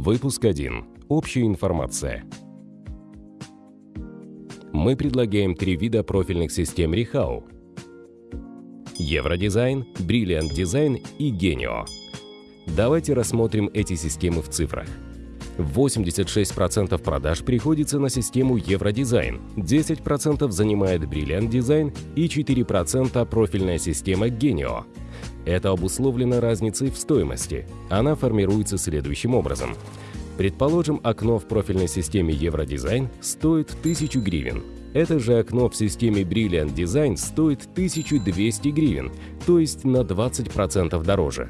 Выпуск 1. Общая информация. Мы предлагаем три вида профильных систем Рихау. Евродизайн, Brilliant Design и Genio. Давайте рассмотрим эти системы в цифрах. 86% продаж приходится на систему Евродизайн, 10% занимает Brilliant Design и 4% профильная система Genio. Это обусловлено разницей в стоимости. Она формируется следующим образом. Предположим, окно в профильной системе Евродизайн стоит 1000 гривен. Это же окно в системе Brilliant Design стоит 1200 гривен, то есть на 20% дороже.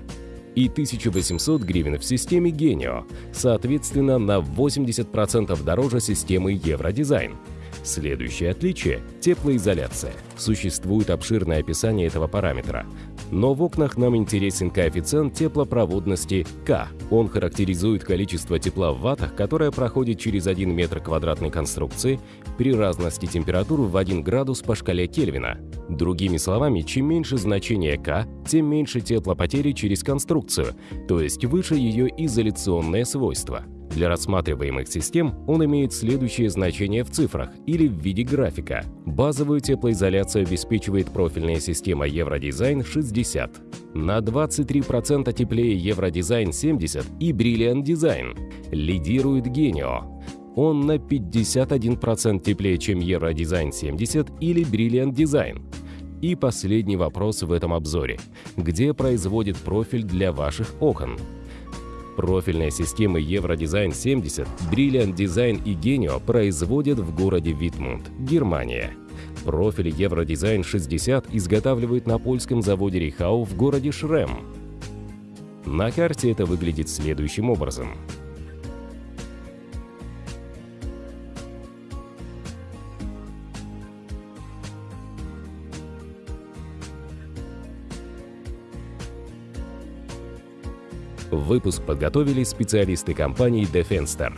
И 1800 гривен в системе Genio, соответственно, на 80% дороже системы Евродизайн. Следующее отличие – теплоизоляция. Существует обширное описание этого параметра но в окнах нам интересен коэффициент теплопроводности К. Он характеризует количество тепла в ваттах, которое проходит через 1 метр квадратной конструкции при разности температур в 1 градус по шкале Кельвина. Другими словами, чем меньше значение К, тем меньше теплопотери через конструкцию, то есть выше ее изоляционное свойство. Для рассматриваемых систем он имеет следующее значение в цифрах или в виде графика. Базовую теплоизоляцию обеспечивает профильная система Евродизайн 60, на 23% теплее Евродизайн 70 и Brilliant Design. Лидирует Genio. Он на 51% теплее, чем Евродизайн 70 или Brilliant Design. И последний вопрос в этом обзоре. Где производит профиль для ваших окон? Профильные системы Евродизайн 70, Brilliant Design и Genio производят в городе Витмунд, Германия. Профиль Евродизайн 60 изготавливают на польском заводе Рихау в городе Шрем. На карте это выглядит следующим образом. Выпуск подготовили специалисты компании Defenstar.